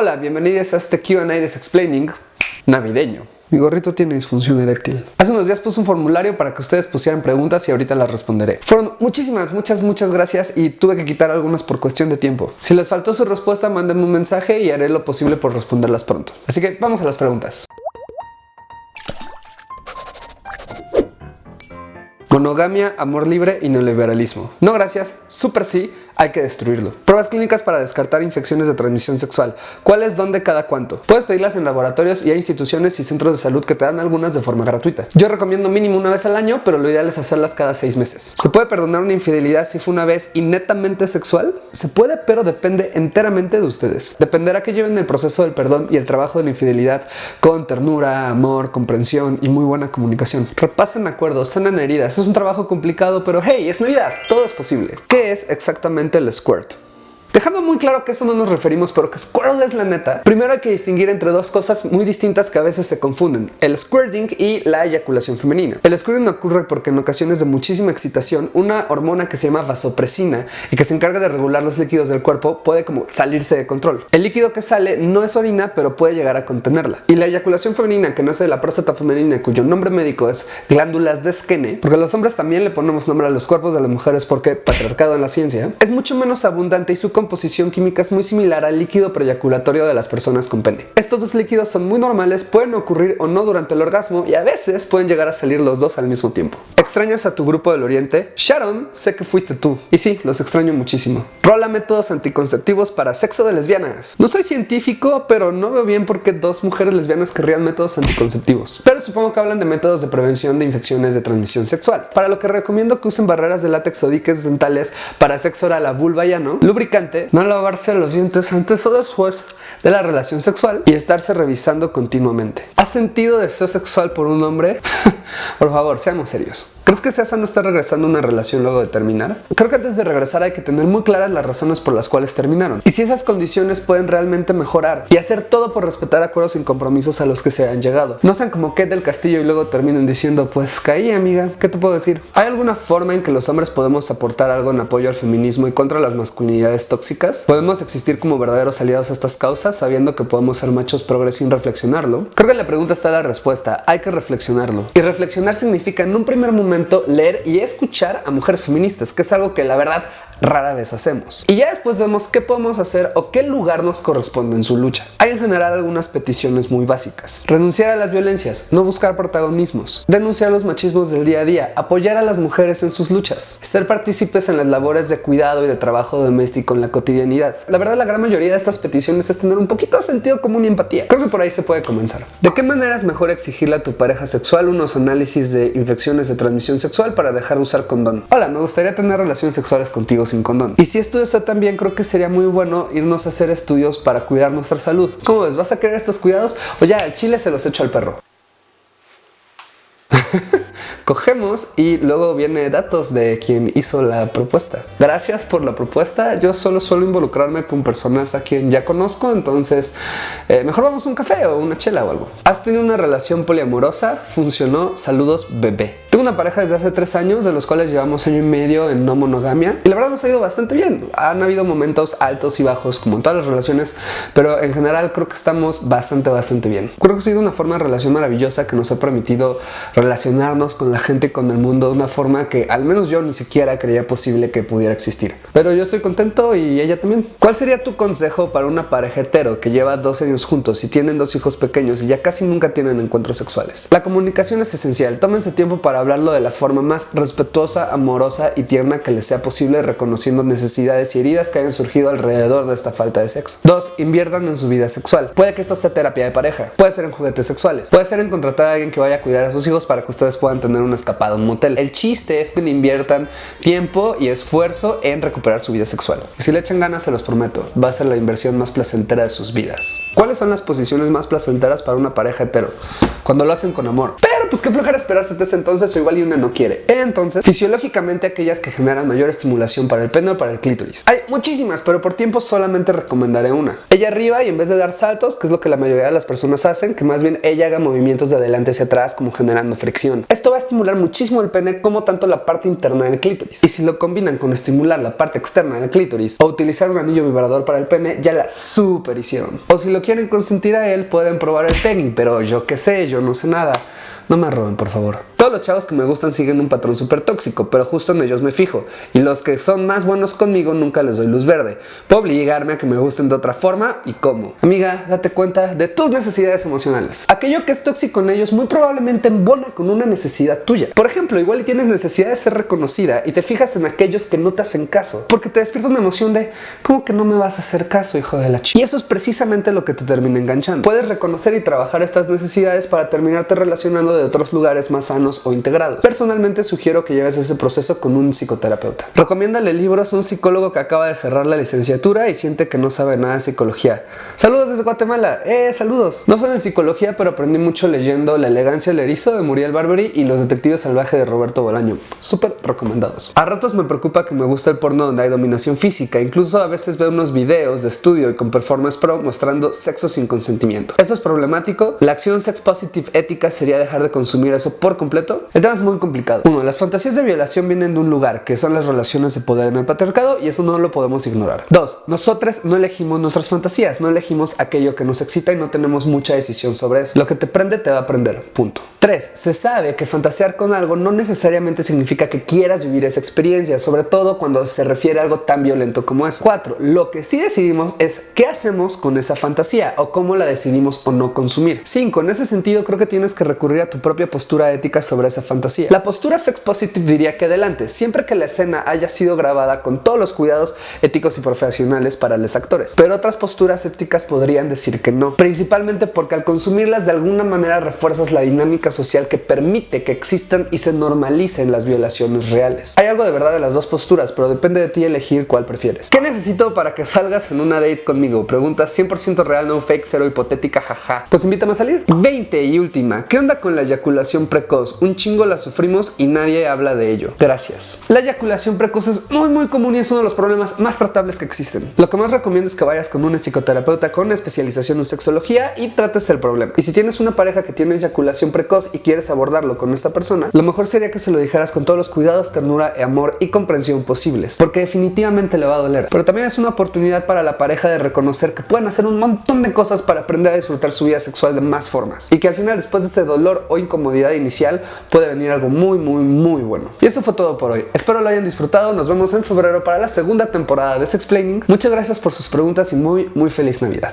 Hola, bienvenidos a este Q&A Explaining navideño. Mi gorrito tiene disfunción eréctil. Hace unos días puse un formulario para que ustedes pusieran preguntas y ahorita las responderé. Fueron muchísimas, muchas, muchas gracias y tuve que quitar algunas por cuestión de tiempo. Si les faltó su respuesta, mándenme un mensaje y haré lo posible por responderlas pronto. Así que vamos a las preguntas. Monogamia, amor libre y neoliberalismo. No gracias, super sí, hay que destruirlo. Pruebas clínicas para descartar infecciones de transmisión sexual. ¿Cuáles, dónde, cada cuánto? Puedes pedirlas en laboratorios y hay instituciones y centros de salud que te dan algunas de forma gratuita. Yo recomiendo mínimo una vez al año, pero lo ideal es hacerlas cada seis meses. ¿Se puede perdonar una infidelidad si fue una vez y netamente sexual? Se puede, pero depende enteramente de ustedes. Dependerá que lleven el proceso del perdón y el trabajo de la infidelidad con ternura, amor, comprensión y muy buena comunicación. Repasen acuerdos, sanen heridas. Es un trabajo complicado, pero hey, es Navidad, todo es posible. ¿Qué es exactamente el squirt. Dejando muy claro que eso no nos referimos, pero que Squirtle es la neta, primero hay que distinguir entre dos cosas muy distintas que a veces se confunden, el squirting y la eyaculación femenina. El squirting ocurre porque en ocasiones de muchísima excitación, una hormona que se llama vasopresina y que se encarga de regular los líquidos del cuerpo puede como salirse de control. El líquido que sale no es orina, pero puede llegar a contenerla. Y la eyaculación femenina que nace de la próstata femenina, cuyo nombre médico es glándulas de Skene, porque los hombres también le ponemos nombre a los cuerpos de las mujeres porque patriarcado en la ciencia, es mucho menos abundante y su composición química es muy similar al líquido preyaculatorio de las personas con pene. Estos dos líquidos son muy normales, pueden ocurrir o no durante el orgasmo y a veces pueden llegar a salir los dos al mismo tiempo. ¿Extrañas a tu grupo del oriente? Sharon, sé que fuiste tú. Y sí, los extraño muchísimo. Rola métodos anticonceptivos para sexo de lesbianas. No soy científico, pero no veo bien por qué dos mujeres lesbianas querrían métodos anticonceptivos. Pero supongo que hablan de métodos de prevención de infecciones de transmisión sexual. Para lo que recomiendo que usen barreras de látex o diques dentales para sexo oral a vulva y ano, no lavarse los dientes antes o después de la relación sexual y estarse revisando continuamente. ¿Has sentido deseo sexual por un hombre? por favor, seamos serios. ¿Crees que César no está regresando a una relación luego de terminar? Creo que antes de regresar hay que tener muy claras las razones por las cuales terminaron y si esas condiciones pueden realmente mejorar y hacer todo por respetar acuerdos sin compromisos a los que se han llegado. No sean como Kate del Castillo y luego terminen diciendo pues caí amiga, ¿qué te puedo decir? ¿Hay alguna forma en que los hombres podemos aportar algo en apoyo al feminismo y contra las masculinidades tóxicas? ¿Podemos existir como verdaderos aliados a estas causas sabiendo que podemos ser machos progres sin reflexionarlo? Creo que la pregunta está la respuesta, hay que reflexionarlo. Y reflexionar significa en un primer momento leer y escuchar a mujeres feministas, que es algo que la verdad rara vez hacemos. Y ya después vemos qué podemos hacer o qué lugar nos corresponde en su lucha. Hay en general algunas peticiones muy básicas. Renunciar a las violencias, no buscar protagonismos, denunciar los machismos del día a día, apoyar a las mujeres en sus luchas, ser partícipes en las labores de cuidado y de trabajo doméstico en la cotidianidad. La verdad la gran mayoría de estas peticiones es tener un poquito de sentido común y empatía. Creo que por ahí se puede comenzar. ¿De qué manera es mejor exigirle a tu pareja sexual unos análisis de infecciones de transmisión sexual para dejar de usar condón? Hola, me gustaría tener relaciones sexuales contigo sin condón. Y si esto eso también creo que sería muy bueno irnos a hacer estudios para cuidar nuestra salud. ¿Cómo ves? ¿Vas a querer estos cuidados? O ya, el chile se los echo al perro. Cogemos y luego viene datos de quien hizo la propuesta. Gracias por la propuesta. Yo solo suelo involucrarme con personas a quien ya conozco, entonces eh, mejor vamos a un café o una chela o algo. ¿Has tenido una relación poliamorosa? Funcionó. Saludos, bebé. Tengo una pareja desde hace tres años, de los cuales llevamos año y medio en no monogamia. Y la verdad nos ha ido bastante bien. Han habido momentos altos y bajos, como en todas las relaciones, pero en general creo que estamos bastante, bastante bien. Creo que ha sido una forma de relación maravillosa que nos ha permitido relacionarnos con la gente, con el mundo, de una forma que al menos yo ni siquiera creía posible que pudiera existir. Pero yo estoy contento y ella también. ¿Cuál sería tu consejo para una pareja hetero que lleva dos años juntos y tienen dos hijos pequeños y ya casi nunca tienen encuentros sexuales? La comunicación es esencial. Tómense tiempo para hablarlo de la forma más respetuosa, amorosa y tierna que les sea posible reconociendo necesidades y heridas que hayan surgido alrededor de esta falta de sexo. 2. Inviertan en su vida sexual. Puede que esto sea terapia de pareja, puede ser en juguetes sexuales, puede ser en contratar a alguien que vaya a cuidar a sus hijos para que ustedes puedan tener una escapada a un motel. El chiste es que le inviertan tiempo y esfuerzo en recuperar su vida sexual. Si le echan ganas, se los prometo, va a ser la inversión más placentera de sus vidas. ¿Cuáles son las posiciones más placenteras para una pareja hetero? Cuando lo hacen con amor. Pero pues qué flojera esperarse desde entonces entonces o igual y una no quiere. Entonces, fisiológicamente aquellas que generan mayor estimulación para el pene o para el clítoris. Hay muchísimas, pero por tiempo solamente recomendaré una. Ella arriba y en vez de dar saltos, que es lo que la mayoría de las personas hacen, que más bien ella haga movimientos de adelante hacia atrás como generando fricción. Esto va a estimular muchísimo el pene como tanto la parte interna del clítoris. Y si lo combinan con estimular la parte externa del clítoris o utilizar un anillo vibrador para el pene, ya la super hicieron. O si lo quieren consentir a él, pueden probar el pegging, pero yo qué sé, yo no sé nada. No me roben, por favor. Todos los chavos que me gustan siguen un patrón súper tóxico, pero justo en ellos me fijo. Y los que son más buenos conmigo nunca les doy luz verde. Puedo obligarme a que me gusten de otra forma y cómo. Amiga, date cuenta de tus necesidades emocionales. Aquello que es tóxico en ellos muy probablemente embona con una necesidad tuya. Por ejemplo, igual tienes necesidad de ser reconocida y te fijas en aquellos que no te hacen caso. Porque te despierta una emoción de, ¿cómo que no me vas a hacer caso, hijo de la chica? Y eso es precisamente lo que te termina enganchando. Puedes reconocer y trabajar estas necesidades para terminarte relacionando de otros lugares más sanos o integrados. Personalmente sugiero que lleves ese proceso con un psicoterapeuta. Recomiéndale libros a un psicólogo que acaba de cerrar la licenciatura y siente que no sabe nada de psicología. Saludos desde Guatemala. Eh, saludos. No soy de psicología, pero aprendí mucho leyendo La elegancia del erizo de Muriel Barbery y Los detectives salvajes de Roberto Bolaño. Súper recomendados. A ratos me preocupa que me gusta el porno donde hay dominación física. Incluso a veces veo unos videos de estudio y con Performance Pro mostrando sexo sin consentimiento. Esto es problemático. La acción sex positive ética sería dejar de consumir eso por completo? El tema es muy complicado. Uno, las fantasías de violación vienen de un lugar, que son las relaciones de poder en el patriarcado, y eso no lo podemos ignorar. Dos, nosotras no elegimos nuestras fantasías, no elegimos aquello que nos excita y no tenemos mucha decisión sobre eso. Lo que te prende te va a prender, punto. 3. Se sabe que fantasear con algo no necesariamente significa que quieras vivir esa experiencia, sobre todo cuando se refiere a algo tan violento como eso. 4. Lo que sí decidimos es qué hacemos con esa fantasía o cómo la decidimos o no consumir. 5. En ese sentido creo que tienes que recurrir a tu propia postura ética sobre esa fantasía. La postura sex positive diría que adelante, siempre que la escena haya sido grabada con todos los cuidados éticos y profesionales para los actores. Pero otras posturas éticas podrían decir que no, principalmente porque al consumirlas de alguna manera refuerzas la dinámica social que permite que existan y se normalicen las violaciones reales. Hay algo de verdad de las dos posturas, pero depende de ti elegir cuál prefieres. ¿Qué necesito para que salgas en una date conmigo? Pregunta 100% real, no fake, cero hipotética, jaja. Pues invítame a salir. 20 y última. ¿Qué onda con la eyaculación precoz? Un chingo la sufrimos y nadie habla de ello. Gracias. La eyaculación precoz es muy muy común y es uno de los problemas más tratables que existen. Lo que más recomiendo es que vayas con un psicoterapeuta con especialización en sexología y trates el problema. Y si tienes una pareja que tiene eyaculación precoz, y quieres abordarlo con esta persona, lo mejor sería que se lo dijeras con todos los cuidados, ternura, amor y comprensión posibles, porque definitivamente le va a doler. Pero también es una oportunidad para la pareja de reconocer que pueden hacer un montón de cosas para aprender a disfrutar su vida sexual de más formas y que al final después de ese dolor o incomodidad inicial puede venir algo muy muy muy bueno. Y eso fue todo por hoy. Espero lo hayan disfrutado. Nos vemos en febrero para la segunda temporada de Sexplaining. Muchas gracias por sus preguntas y muy muy feliz Navidad.